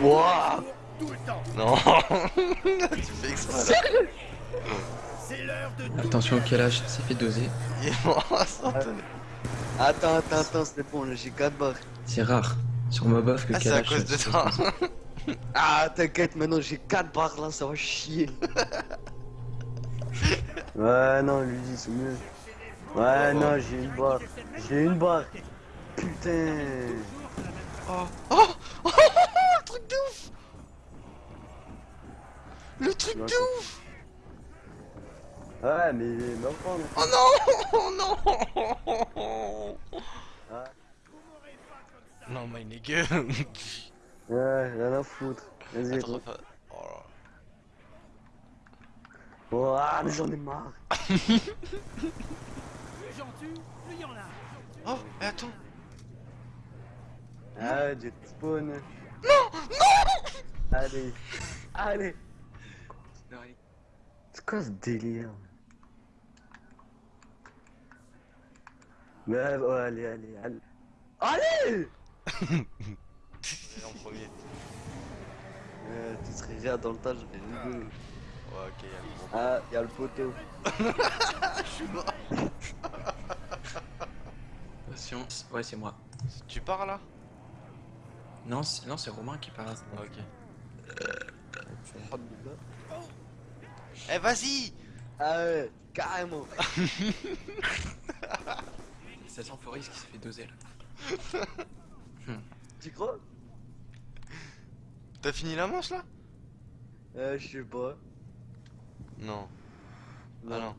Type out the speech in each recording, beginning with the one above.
Wouah. Non Tu fais exprès C'est l'heure de Attention au calage, c'est fait doser. Il est mort instantané. Attends, attends, attends, c'est bon, là j'ai 4 barres. C'est rare. Sur Mobof, le Ah c'est à calage. cause de toi Ah, t'inquiète, maintenant j'ai 4 barres là, ça va chier. ouais, non, lui dit c'est mieux. Ouais, non, j'ai une barre. J'ai une barre. Putain. Oh oh Le truc de ouf Ouais, mais pas, non. Oh non Oh non Ah. Non my nigga Ouais, rien à foutre. Vas-y, enfin- oh là. Oh, ah, mais j'en ai marre. plus j'en tue, plus il y en a. Oh, mais attends Ah, jet spawn. Non, non Allez, allez. C'est quoi ce délire? Mais ouais, allez, allez, allez. Allez en premier. euh, Tu serais rire dans le tas, j'aurais rigolé. Ouais, ok, y'a le. Ah, y'a le poteau. Je suis mort Attention. Ouais, c'est moi. Tu pars là? Non, c'est non, c'est Romain qui parle. Ok. Oh, putain. Eh vas-y Ah ouais, carrément. Ça sent Floris qui se fait doser là. Tu crois? T'as fini la manche là? Euh, je sais pas. Non. Ah non. Ah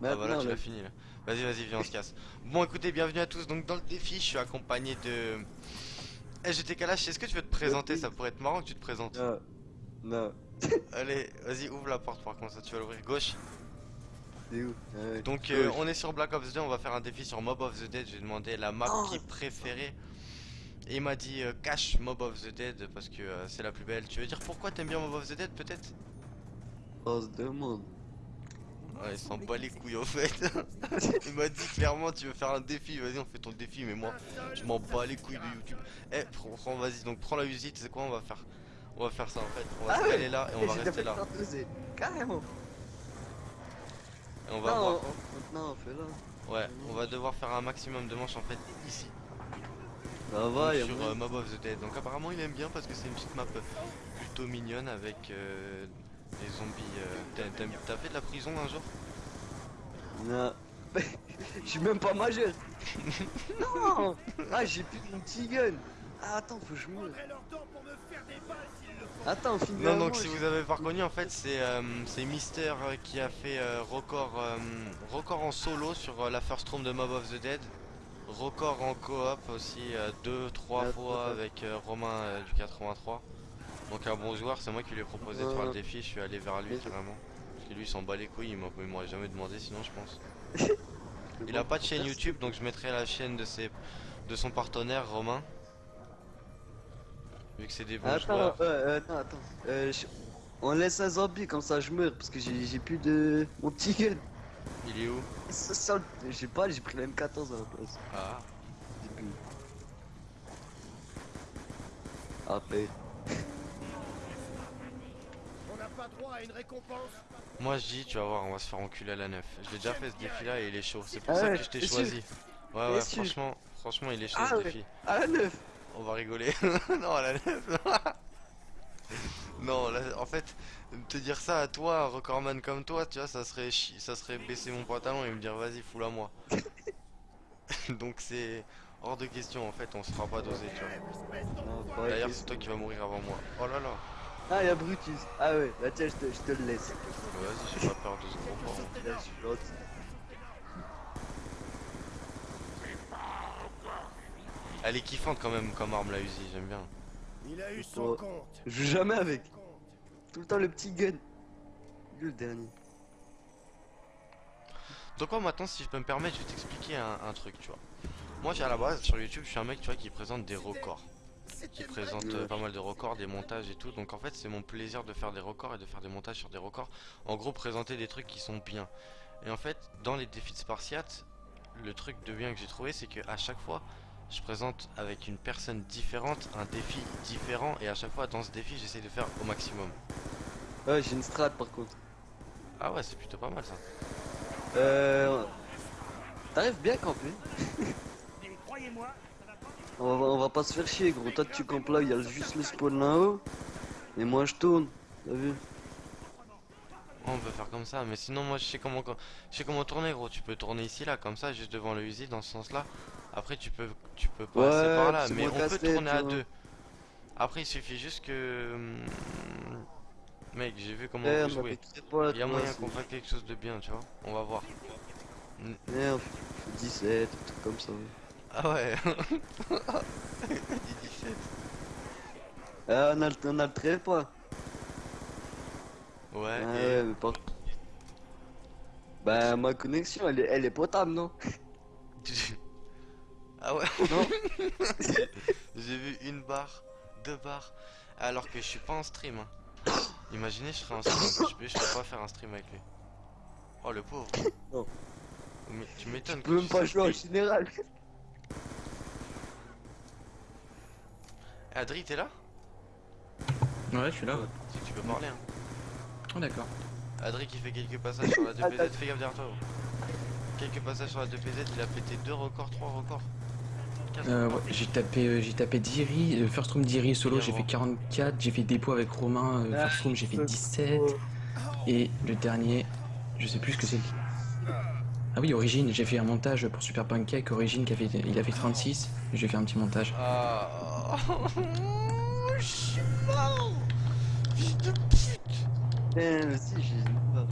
Maintenant, voilà, tu l'as fini là. Vas-y, vas-y, viens, on se casse. Bon, écoutez, bienvenue à tous. Donc, dans le défi, je suis accompagné de. Eh, j'étais Kalash, est-ce que tu veux te présenter? Ça pourrait être marrant que tu te présentes. Non. Non. Allez, vas-y, ouvre la porte par contre, ça tu vas l'ouvrir gauche. C'est où Ah ouais. Donc, euh, on est sur Black Ops 2, on va faire un défi sur Mob of the Dead. J'ai demandé la map Oh. qui préférée. Et il m'a dit euh, cache Mob of the Dead parce que euh, c'est la plus belle. Tu veux dire pourquoi t'aimes bien Mob of the Dead peut-être? On se demande. Ouais, il s'en bat les couilles en fait. il m'a dit clairement tu veux faire un défi, vas-y on fait ton défi mais moi je m'en bats les couilles de YouTube. Eh prends, prends- vas-y donc prends la visite, c'est quoi on va faire On va faire ça en fait, on va Ah se ouais. caler là et on va rester là. Carrément. Et on va non, voir. on- non, fais là. Ouais, on va devoir faire un maximum de manches en fait ici. Donc, va, sur euh, Mob of the Dead. Donc apparemment il aime bien parce que c'est une petite map plutôt mignonne avec euh, des zombies. euh, t'as- fait de la prison un jour? Non. Je suis même pas majeur. non Ah, j'ai plus mon petit gun. Ah, attends, faut que je meure. Prendrai leur temps pour me Attends, finis Non, donc si vous avez pas reconnu, en fait, c'est euh, c'est Mister euh, qui a fait euh, record, euh, record en solo sur euh, la first room de Mob of the Dead. Record en coop aussi, 2, 3 Ouais, fois ouais. avec euh, Romain euh, du 83. Donc un bon joueur, c'est moi qui lui ai proposé de faire le défi, je suis allé vers lui carrément. Parce que lui il s'en bat les couilles, il m'aurait jamais demandé sinon je pense. Il a pas de chaîne YouTube, donc je mettrai la chaîne de, ses, de son partenaire Romain. Vu que c'est des bons Attends, joueurs. euh, euh, attends, attends. Euh, je- On laisse un zombie comme ça je meurs parce que j'ai j'ai plus de mon petit gun. Il est où Ça, ça, je sais pas, j'ai pris la M14 à la place. Ah. J'ai plus. Après. On n'a pas droit à une récompense. Moi je dis, tu vas voir, on va se faire enculer à la neuf. Je l'ai déjà fait ce défi là et il est chaud. C'est pour Ah ça ouais, que je t'ai t'es choisi. Ouais, ouais, sûr franchement, franchement, il est chaud Ah ce ouais. défi. À la neuf On va rigoler. non, la non, là, en fait, te dire ça à toi, un recordman comme toi, tu vois, ça serait, ça serait baisser mon pantalon et me dire vas-y, fous-la moi. Donc c'est hors de question en fait, on se fera pas doser, tu vois. D'ailleurs, c'est toi qui vas mourir avant moi. Oh là là. Ah, y'a Brutus. Ah ouais, bah tiens, je te, je te le laisse. Vas-y, j'ai pas peur de ce gros porc. Là, je suis gentil. Elle est kiffante quand même comme arme la Uzi, j'aime bien. Il a eu son compte. Je joue jamais avec. Tout le temps le petit gun. Le dernier. Donc moi maintenant si je peux me permettre je vais t'expliquer un, un truc tu vois Moi j'ai à la base sur YouTube je suis un mec tu vois qui présente des records Qui présente euh, pas mal de records, des montages et tout Donc en fait c'est mon plaisir de faire des records et de faire des montages sur des records En gros présenter des trucs qui sont bien Et en fait dans les défis de Spartiate Le truc de bien que j'ai trouvé c'est que à chaque fois je présente avec une personne différente un défi différent et à chaque fois dans ce défi j'essaie de faire au maximum. Ouais, j'ai une strat par contre. Ah ouais, c'est plutôt pas mal ça. Euh. T'arrives bien va pas. On va, on va pas se faire chier, gros. Toi, tu campes là, il y a juste le spawn là-haut. Et moi, je tourne. T'as vu? On peut faire comme ça, mais sinon moi je sais comment je sais comment tourner gros. Tu peux tourner ici là, comme ça, juste devant le usine dans ce sens là. Après tu peux tu peux passer Ouais, par là, mais on peut tourner à vois. deux. Après il suffit juste que hum, mec j'ai vu comment Eh, on jouez. avait pas Il y a moyen qu'on fasse quelque chose de bien, tu vois. On va voir. Eh, fait 17, un truc comme ça. Ah ouais. Il dit 17. Ah, on a, le- on a le trépas. Ouais. Ah et- ouais, mais par... Bah, ma connexion, elle est, elle est potable, non? Ah ouais? Non J'ai vu une barre, deux barres, alors que je suis pas en stream. hein. Imaginez, je serais en stream, je peux, je peux pas faire un stream avec lui. Oh le pauvre. Non. Mais tu m'étonnes. Je que peux même tu pas jouer en général. Adri, t'es là? Ouais, je suis là. ouais. Si tu peux parler. Hein. Oh, d'accord. Adri qui fait quelques passages sur la 2PZ, fais gaffe derrière toi. Quelques passages sur la 2PZ, il a pété deux records, trois records. Quatre Euh, ouais, j'ai tapé, euh, j'ai tapé Diri, euh, First Room Diri solo, j'ai fait bon. 44, j'ai fait dépôt avec Romain, euh, Ah, First Room j'ai fait c'est 17, trop. et le dernier, je sais plus ce que c'est. Ah oui, Origine, j'ai fait un montage pour Super Pancake, Origine qui a fait, il a fait 36, j'ai fait un petit montage. Ah. Je suis mort Fils Eh, mais si, j'ai une.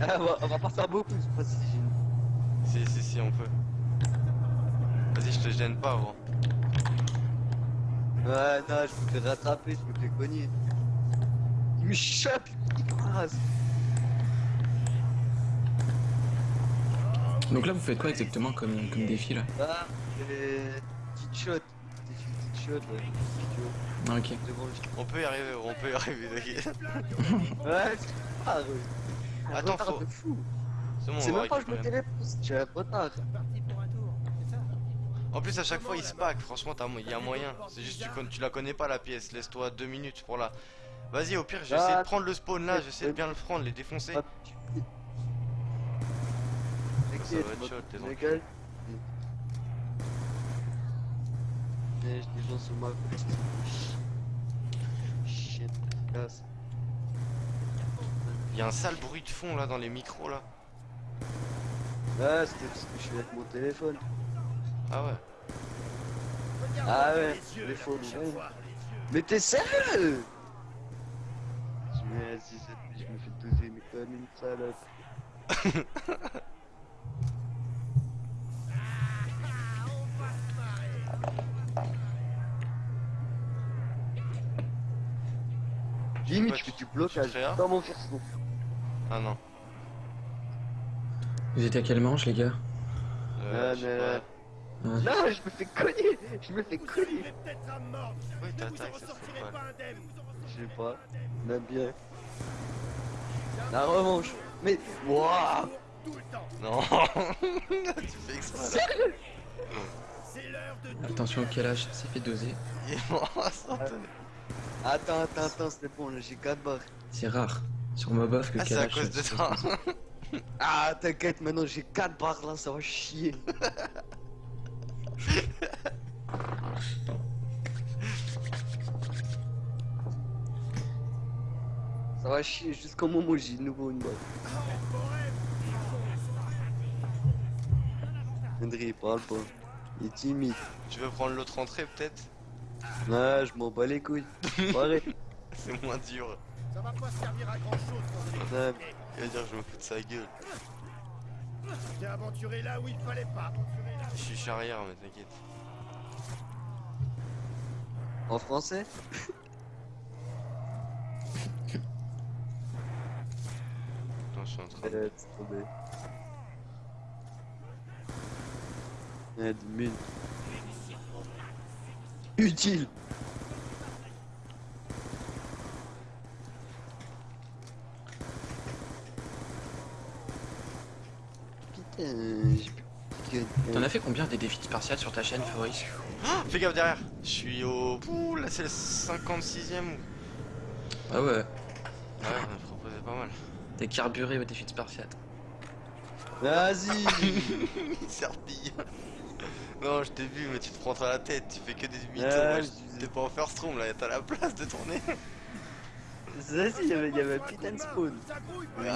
Ah, on va, on va pas faire beaucoup, je sais pas si j'ai une. Si, si, si, on peut. Vas-y, je te gêne pas, gros. Ouais, non, je me fais rattraper, je me fais cogner. Il me chope, il me rase. Donc là, vous faites quoi exactement comme, comme défi là? Ah, euh, petite shot. Ah, ok. On peut y arriver, on peut y arriver, t'inquiète. Ouais, c'est pas, ouais. Un Attends, retard faut- de fou. C'est bon, C'est on va même pas je me téléporte, j'ai un retard. En plus, à chaque fois, il se pack. Franchement, il y a moyen. C'est juste, tu, con- tu la connais pas la pièce. Laisse-toi deux minutes pour la. Vas-y, au pire, j'essaie Ah, de prendre le spawn là. J'essaie de bien le prendre, les défoncer. Ah, tu- Ça va T'inquiète, être moi, chaud, les gens sur ma Shit. Il y a un sale bruit de fond là dans les micros là. Ah, c'était parce que je suis avec mon téléphone. Ah ouais. Ah ouais, téléphone, ouais. Mais t'es sérieux? Je me assis, je me fais doser, mais comme une salope. blocage dans mon perso. Ah non. Vous étiez à quelle manche, les gars? Euh, Ah, je sais mais- pas. Ah. Non, je me fais cogner Je me fais cogner Oui, t'attaques, ça fait pas. Je sais pas, on aime bien. La revanche Mais, wouah Non. tu fais exprès. Sérieux? Attention, quel âge? Ça fait doser. Il est mort instantané. Attends, attends, attends, c'est bon, là j'ai 4 barres. C'est rare. Sur Mobof que Ah, c'est à cause de toi. Ah, t'inquiète, maintenant j'ai 4 barres là, ça va chier. ça va chier jusqu'au moment où j'ai de nouveau une barre. Henry, il parle pas. Il est timide. Tu veux prendre l'autre entrée peut-être? Ouais, je m'en bats les couilles. C'est moins dur. Ça va pas servir à grand chose Ouais, Il va dire je me fous de sa gueule. T'es aventuré là où il fallait pas. Je suis charrière mais t'inquiète. En français? Attends, je suis en train de... C'est tombé. Admin. Utile Putain, j'ai. T'en as fait combien des défis spartiates sur ta chaîne, Fabrice Ah, Fais gaffe derrière. Je suis au. Ouh, là c'est le 56ème. Ah ouais, Ouais, on a proposé pas mal. t'es carburé aux défis spartiates. Vas-y Serpille. Non, je t'ai vu, mais tu te prends à la tête. Tu fais que des mythos. Ah, je je- T'es pas en first room là, t'as la place de tourner. Vas-y, il y avait, il y avait un putain de spawn. Ça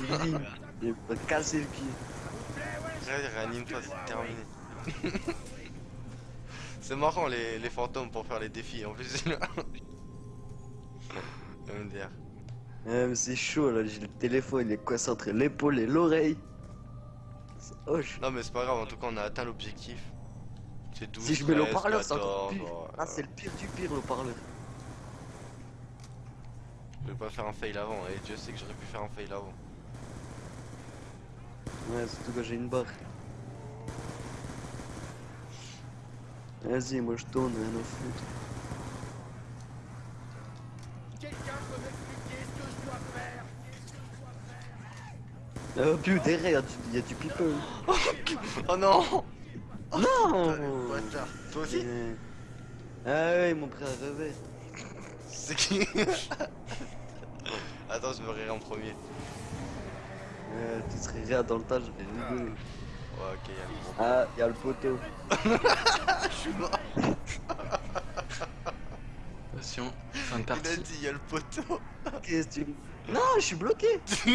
ligne. Il m'a cassé le pied. Réanime-toi, c'est terminé. c'est marrant les, les fantômes pour faire les défis en plus. MDR. Ah, mais c'est chaud là, j'ai le téléphone, il est coincé entre l'épaule et l'oreille. C'est hoche. Non, mais c'est pas grave, en tout cas, on a atteint l'objectif. C'est 12. Si je mets le 13, haut-parleur, c'est encore 14, pire. Ah, c'est le pire du pire le haut-parleur. Je vais pas faire un fail avant, et Dieu sait que j'aurais pu faire un fail avant. Ouais, surtout quand j'ai une barre. Vas-y, moi je tourne, rien à foutre. Quelqu'un peut m'expliquer ce que je dois faire Qu'est-ce que je dois faire Oh putain, derrière, il y a du people. Oh non Non Bâtard. Toi aussi Euh, Ah ouais, mon frère rêvait. C'est qui Attends, je me rirai en premier. Euh, tu serais rire dans le tas, j'aurais rigolé. Ouais, ok, y'a le. Ah, il y a le poteau. Je suis mort. Attention, fin de Il a partie. dit, y'a le poteau. Qu'est-ce que tu... Non, je suis bloqué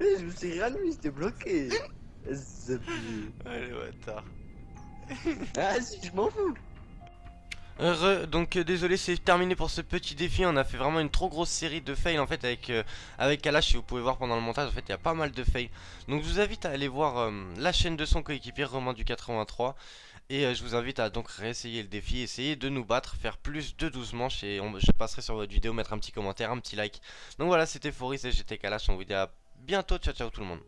Je me suis réallumé, j'étais bloqué. Allez, bâtard. Ah si, je m'en fous. Heureux, donc euh, désolé c'est terminé pour ce petit défi, on a fait vraiment une trop grosse série de fails en fait avec, euh, avec Kalash si vous pouvez voir pendant le montage en fait il y a pas mal de fails. Donc je vous invite à aller voir euh, la chaîne de son coéquipier Romain du 83 Et euh, je vous invite à donc réessayer le défi, essayer de nous battre, faire plus de 12 manches Et on- je passerai sur votre vidéo, mettre un petit commentaire, un petit like. Donc voilà c'était Foris et j'étais Kalash, on vous dit à bientôt, ciao ciao tout le monde